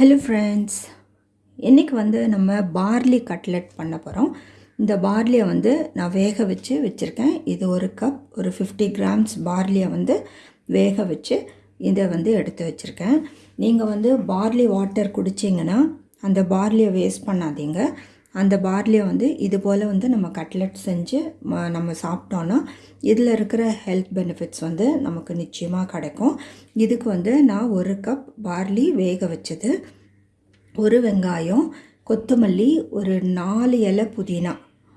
Hello friends இன்றைக்கி வந்து நம்ம பார்லி கட்லெட் பண்ண போகிறோம் இந்த பார்லியை வந்து நான் வேக வச்சு வச்சுருக்கேன். இது ஒரு கப் ஒரு ஃபிஃப்டி கிராம்ஸ் பார்லியை வந்து வேக வச்சு இதை வந்து எடுத்து வச்சுருக்கேன். நீங்கள் வந்து பார்லி வாட்டர் குடிச்சிங்கன்னா அந்த பார்லியை வேஸ்ட் பண்ணாதீங்க. அந்த பார்லியை வந்து இது போல் வந்து நம்ம கட்லெட் செஞ்சு ம- நம்ம சாப்பிட்டோன்னா இதில் இருக்கிற ஹெல்த் பெனிஃபிட்ஸ் வந்து நமக்கு நிச்சயமாக கிடைக்கும். இதுக்கு வந்து நான் ஒரு கப் பார்லி வேக வச்சது. ஒரு வெங்காயம் கொத்தமல்லி ஒரு நாலு இலை புதினா.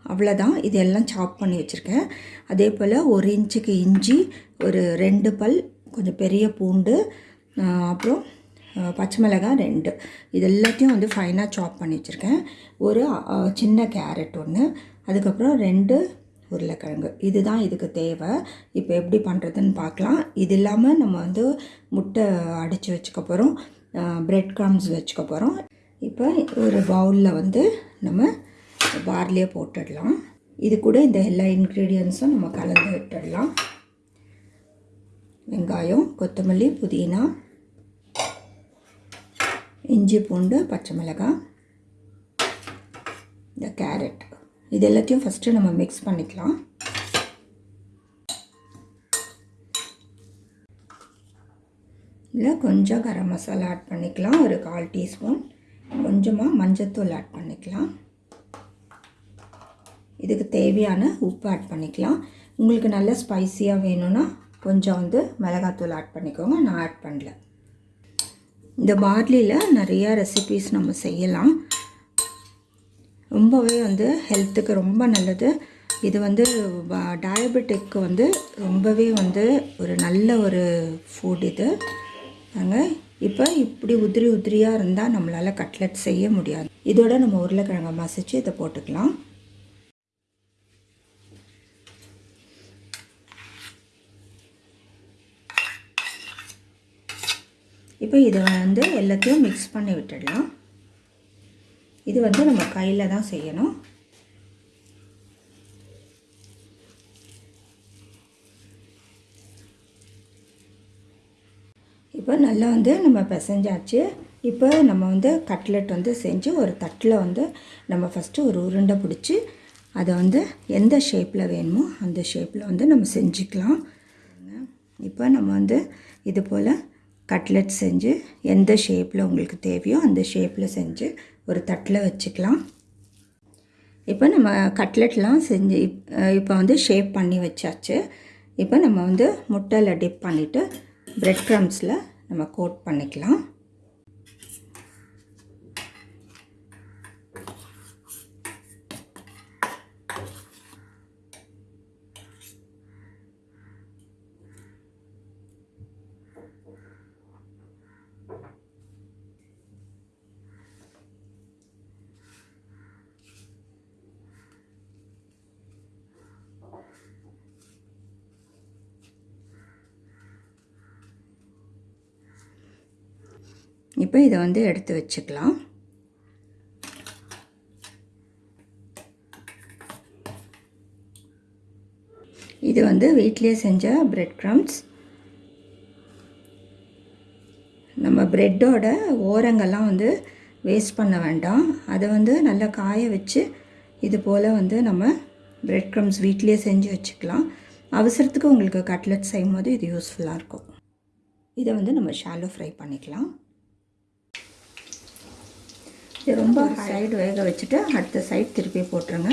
அவ்வளோதான் இதெல்லாம் சாப் பண்ணி வச்சுருக்கேன். அதே போல் ஒரு இன்ச்சுக்கு இஞ்சி ஒரு ரெண்டு பல் கொஞ்சம் பெரிய பூண்டு அப்புறம் பச்சை மிளகாய் ரெண்டு. இது எல்லாத்தையும் வந்து ஃபைனாக சாப் பண்ணி வச்சுருக்கேன். ஒரு சின்ன கேரட் ஒன்று அதுக்கப்புறம் ரெண்டு உருளைக்கிழங்கு. இதுதான் இதுக்கு தேவை. இப்போ எப்படி பண்ணுறதுன்னு பார்க்கலாம். இது இல்லாமல் நம்ம வந்து முட்டை அடித்து வச்சுக்க போகிறோம் பிரெட் க்ரம்ஸ் வச்சுக்க போகிறோம் இப்போ ஒரு பவுலில் வந்து நம்ம பார்லியை போட்டுடலாம். இது கூட இந்த எல்லா இன்க்ரீடியன்ஸும் நம்ம கலந்து விட்டுடலாம். வெங்காயம் கொத்தமல்லி புதினா இஞ்சி பூண்டு பச்சை மிளகாய் இந்த கேரட். இது எல்லாத்தையும் ஃபஸ்ட்டு நம்ம மிக்ஸ் பண்ணிக்கலாம். இதில் கொஞ்சம் கரம் மசாலா ஆட் பண்ணிக்கலாம். ஒரு கால் டீஸ்பூன். கொஞ்சமாக மஞ்சத்தூள் ஆட் பண்ணிக்கலாம். இதுக்கு தேவையான உப்பு ஆட் பண்ணிக்கலாம். உங்களுக்கு நல்ல ஸ்பைசியாக வேணும்னா கொஞ்சம் வந்து மிளகாத்தூள் ஆட் பண்ணிக்கோங்க. நான் ஆட் பண்ணல. இந்த பார்லியில் நிறையா ரெசிபீஸ் நம்ம செய்யலாம். ரொம்பவே வந்து ஹெல்த்துக்கு ரொம்ப நல்லது. இது வந்து டயபெட்டிக்கு வந்து ரொம்பவே வந்து ஒரு நல்ல ஒரு ஃபுட் இது. பாருங்க இப்போ இப்படி உதிரி உதிரியாக இருந்தால் நம்மளால் கட்லெட் செய்ய முடியாது. இதோட நம்ம உருளைக்கிழங்கை மசிச்சு இதை போட்டுக்கலாம். இப்போ இதை வந்து எல்லாத்தையும் மிக்ஸ் பண்ணி விட்டுடலாம். இது வந்து நம்ம கையில் தான் செய்யணும். இப்போ நல்லா வந்து நம்ம பிசைஞ்சாச்சு. இப்போ நம்ம வந்து கட்லெட் வந்து செஞ்சு ஒரு தட்டில் வந்து நம்ம ஃபஸ்ட்டு ஒரு உருண்டை பிடிச்சி அதை வந்து எந்த ஷேப்பில் வேணுமோ அந்த ஷேப்பில் வந்து நம்ம செஞ்சுக்கலாம். இப்போ நம்ம வந்து இது போல் கட்லெட் செஞ்சு எந்த ஷேப்பில் உங்களுக்கு தேவையோ அந்த ஷேப்பில் செஞ்சு ஒரு தட்டில் வச்சுக்கலாம். இப்போ நம்ம கட்லெட்லாம் செஞ்சு இப்- இப்போ வந்து ஷேப் பண்ணி வச்சாச்சு. இப்போ நம்ம வந்து முட்டையில் டிப் பண்ணிவிட்டு ப்ரெட் க்ரம்ஸில் நம்ம கோட் பண்ணிக்கலாம். இப்போ இதை வந்து எடுத்து வச்சுக்கலாம். இது வந்து வீட்டிலேயே செஞ்ச பிரெட் க்ரம்ஸ் நம்ம ப்ரெட்டோட ஓரங்கள்லாம் வந்து வேஸ்ட் பண்ண வேண்டாம். அதை வந்து நல்லா காய வச்சு இது போல் வந்து நம்ம பிரெட் க்ரம்ஸ் வீட்டிலேயே செஞ்சு வச்சுக்கலாம். அவசரத்துக்கு உங்களுக்கு கட்லெட் செய்யும் போது இது யூஸ்ஃபுல்லாக இருக்கும். இதை வந்து நம்ம ஷாலோ ஃப்ரை பண்ணிக்கலாம். இது ரொம்ப சைடு வேக வச்சுட்டு அடுத்த சைடு திருப்பி போட்டுருங்க.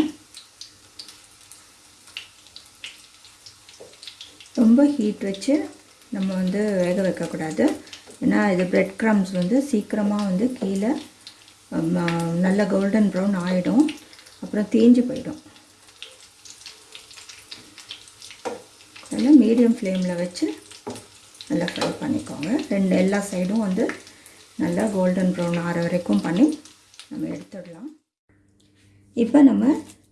ரொம்ப ஹீட் வச்சு நம்ம வந்து வேக வைக்கக்கூடாது. ஏன்னா இது பிரெட் க்ரம்ஸ் வந்து சீக்கிரமாக வந்து கீழே நல்ல கோல்டன் ப்ரௌன் ஆகிடும் அப்புறம் தேஞ்சு போயிடும். நல்லா மீடியம் ஃப்ளேமில் வச்சு நல்லா ஃப்ரை பண்ணிக்கோங்க. ரெண்டு எல்லா சைடும் வந்து நல்லா கோல்டன் ப்ரௌன் ஆற வரைக்கும் பண்ணி நம்ம எடுத்துடலாம். இப்போ நம்ம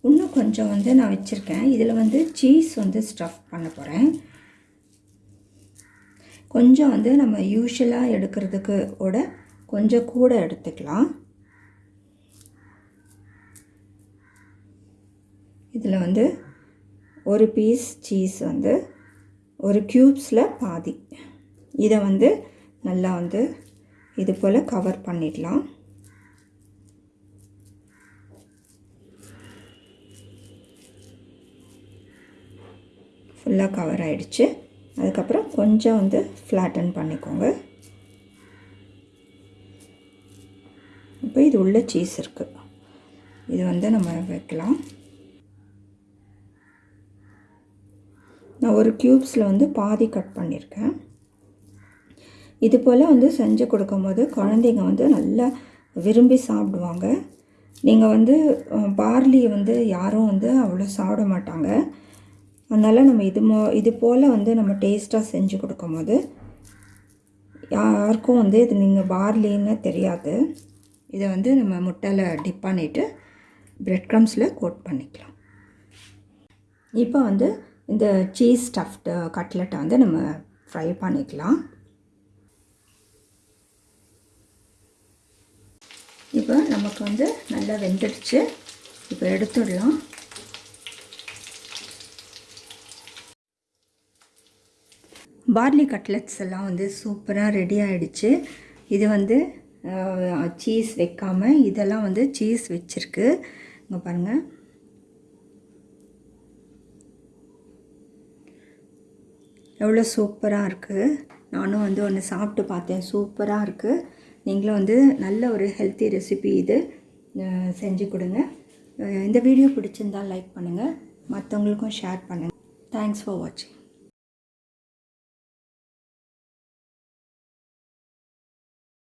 இன்னும் கொஞ்சம் வந்து நான் வச்சுருக்கேன். இதில் வந்து சீஸ் வந்து ஸ்டஃப் பண்ண போகிறேன் கொஞ்சம் வந்து நம்ம யூஷுவலாக எடுக்கிறதுக்கு விட கொஞ்சம் கூட எடுத்துக்கலாம். இதில் வந்து ஒரு பீஸ் சீஸ் வந்து ஒரு க்யூப்ஸில் பாதி. இதை வந்து நல்லா வந்து இது போல் கவர் பண்ணிடலாம். ஃபுல்லாக கவர் ஆகிடுச்சு அதுக்கப்புறம் கொஞ்சம் வந்து ஃப்ளாட்டன் பண்ணிக்கோங்க. இப்போ இது உள்ள சீஸ் இருக்குது இது வந்து நம்ம வைக்கலாம். நான் ஒரு க்யூப்ஸில் வந்து பாதி கட் பண்ணியிருக்கேன் இது போல் வந்து செஞ்சு கொடுக்கும்போது குழந்தைங்க வந்து நல்லா விரும்பி சாப்பிடுவாங்க. நீங்கள் வந்து பார்லி வந்து யாரும் வந்து அவ்வளோ சாப்பிட மாட்டாங்க. அதனால் நம்ம இது மோ இது போல் வந்து நம்ம டேஸ்ட்டாக செஞ்சு கொடுக்கும் போது யாருக்கும் வந்து இது நீங்கள் பார்லின்னு தெரியாது. இதை வந்து நம்ம முட்டையில் டிப் பண்ணிவிட்டு ப்ரெட் க்ரம்ஸில் கோட் பண்ணிக்கலாம். இப்போ வந்து இந்த சீஸ் ஸ்டஃப்டு கட்லெட்டை வந்து நம்ம ஃப்ரை பண்ணிக்கலாம். இப்போ நமக்கு வந்து நல்லா வெந்துடுச்சு. இப்போ எடுத்துடலாம். பார்லி கட்லெட்ஸ் எல்லாம் வந்து சூப்பராக ரெடி ஆகிடுச்சு இது வந்து சீஸ் வைக்காமல் இதெல்லாம் வந்து சீஸ் வச்சுருக்கு. இங்கே பாருங்கள் எவ்வளோ சூப்பராக இருக்குது நானும் வந்து ஒன்று சாப்பிட்டு பார்த்தேன். சூப்பராக இருக்குது நீங்களும் வந்து நல்ல ஒரு ஹெல்த்தி ரெசிபி இது செஞ்சு கொடுங்க. இந்த வீடியோ பிடிச்சிருந்தால் லைக் பண்ணுங்கள் மற்றவங்களுக்கும் ஷேர் பண்ணுங்கள் தேங்க்ஸ் ஃபார் வாட்சிங்